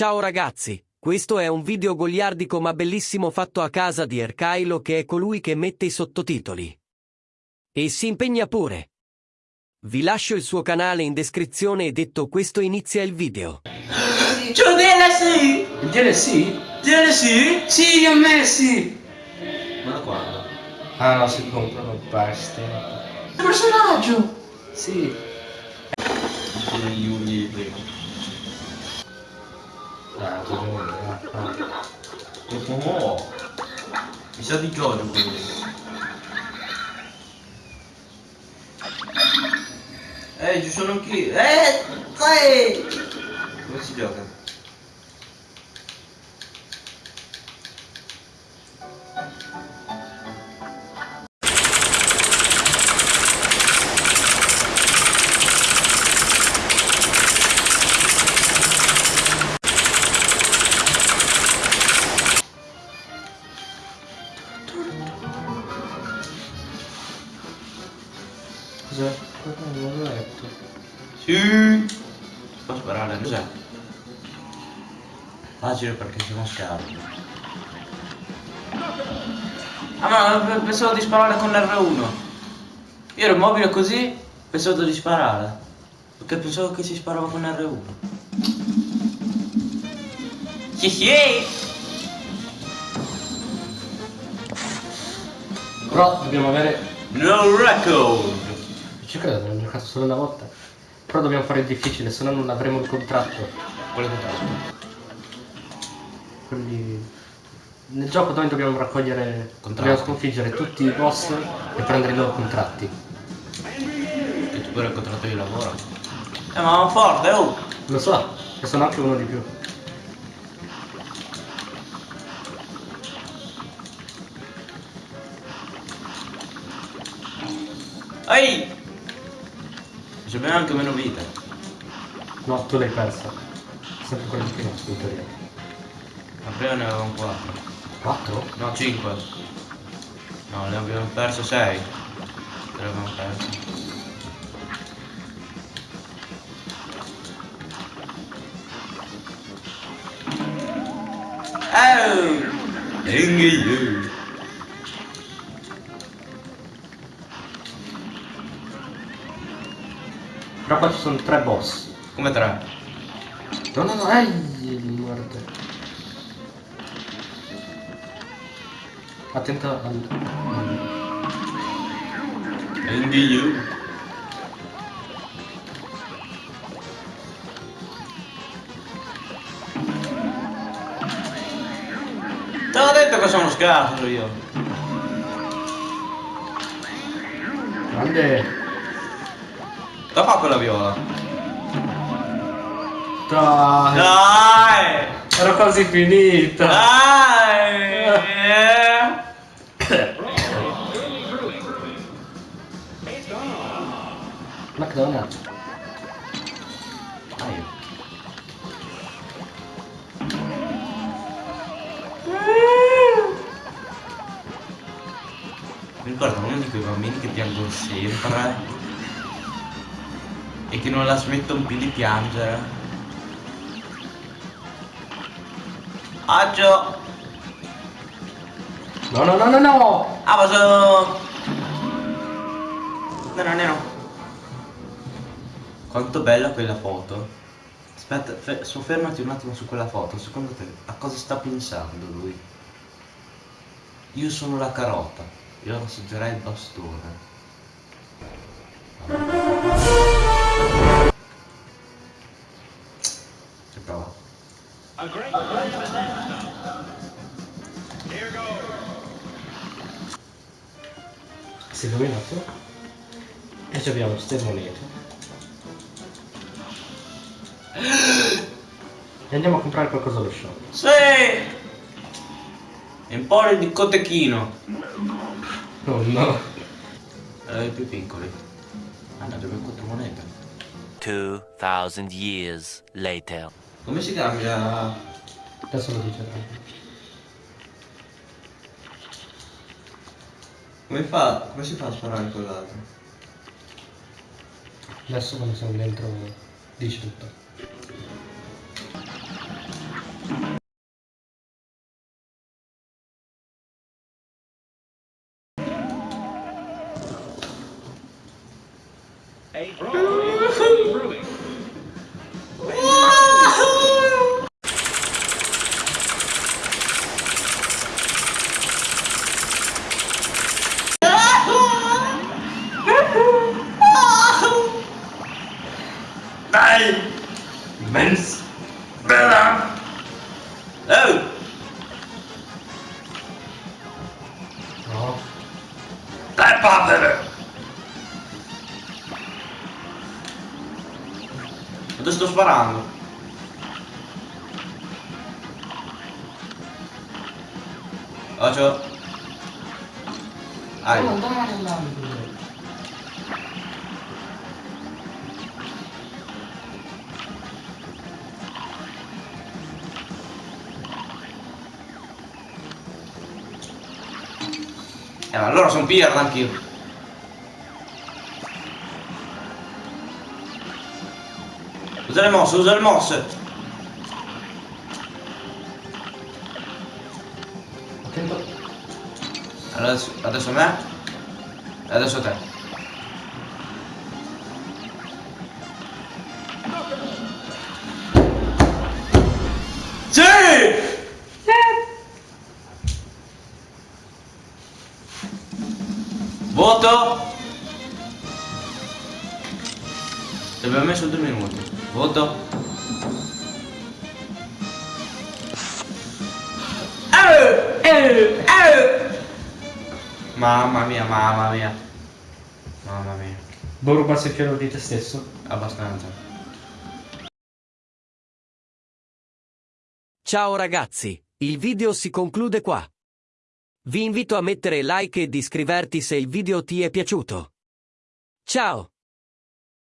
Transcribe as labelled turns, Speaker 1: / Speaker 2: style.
Speaker 1: Ciao ragazzi, questo è un video goliardico ma bellissimo fatto a casa di Erkailo che è colui che mette i sottotitoli. E si impegna pure. Vi lascio il suo canale in descrizione e detto questo inizia il video.
Speaker 2: C'è un DLC!
Speaker 3: Il DLC?
Speaker 2: DLC? Sì, li ho messi!
Speaker 3: Ma da quando? Ah no, si comprano questi.
Speaker 2: Il personaggio!
Speaker 3: Sì. Gli uniti. Ah, tu
Speaker 4: Oh, oh. Mi sa di gioco quelli. Eh, ci sono anch'io. Eh, tre! Come si gioca?
Speaker 3: Cos'è? Non l'ho letto.
Speaker 4: Sì! Posso sparare? Cos'è? Facile perché sono scarso. Ah ma p- pensavo di sparare con R1. Io ero mobile così, pensavo di sparare. Perché pensavo che si sparava con R1. Sì sì!
Speaker 3: Però dobbiamo avere.
Speaker 4: No record!
Speaker 3: Ci credo, abbiamo giocato solo una volta. Però dobbiamo fare il difficile, se no non avremo il contratto.
Speaker 4: Quale contratto?
Speaker 3: Quindi. Nel gioco noi dobbiamo raccogliere.
Speaker 4: Contratti.
Speaker 3: Dobbiamo sconfiggere tutti i boss e prendere i loro contratti.
Speaker 4: Che tu pure il contratto di lavoro. Eh ma forte, oh!
Speaker 3: Lo so, e sono anche uno di più.
Speaker 4: Ehi! Ci abbiamo anche meno vita.
Speaker 3: No, tu l'hai persa. Sempre quello di prima, in teoria.
Speaker 4: Ma prima ne avevamo 4.
Speaker 3: 4?
Speaker 4: No, 5. No, ne abbiamo perso 6. Ne abbiamo perso. Oh! Inghi
Speaker 3: Però ci sono tre boss.
Speaker 4: Come 3?
Speaker 3: No, no, no, ehi, morte. Attento al...
Speaker 4: Inghi Te l'ho detto che sono scarso io.
Speaker 3: Grande...
Speaker 4: Da fa quella viola.
Speaker 3: Dai!
Speaker 4: Dai!
Speaker 3: Ero quasi finita!
Speaker 4: Dai!
Speaker 3: McDonald's.
Speaker 4: Dai. Mi ricordo uno di quei bambini che piangono sempre e che non la smettono più di piangere. Aggio!
Speaker 3: No, no, no, no, no!
Speaker 4: Ah, ma sono... Nero, nero. Quanto bella quella foto. Aspetta, fe- soffermati un attimo su quella foto. Secondo te a cosa sta pensando lui? Io sono la carota. Io assaggerai il bastone.
Speaker 3: Si è illuminato. E ci abbiamo queste monete. E andiamo a comprare qualcosa allo shop.
Speaker 4: Sì! Emporio di cotechino.
Speaker 3: Oh no.
Speaker 4: Eh, più piccoli. Ah no, abbiamo quattro monete.
Speaker 1: 2000 years later.
Speaker 4: Come si cambia?
Speaker 3: Adesso lo dice
Speaker 4: Come fa? Come si fa a sparare con l'altro?
Speaker 3: Adesso quando siamo dentro dice tutto.
Speaker 4: Hey, bro. Mens. Bella. Oh. Adesso
Speaker 3: sto sparando. Faccio.
Speaker 4: Ah. Oh, Eh, allora sono pirla anch'io. Usa le mosse, usa le mosse.
Speaker 3: Attento.
Speaker 4: Adesso, adesso me. E adesso te. Voto! Ti abbiamo messo due minuti. Voto? Eh, eh, eh. Mamma mia, mamma mia. Mamma mia.
Speaker 3: Vuoi rubarsi il fiore di te stesso?
Speaker 4: Abbastanza.
Speaker 1: Ciao ragazzi, il video si conclude qua. Vi invito a mettere like ed iscriverti se il video ti è piaciuto. Ciao!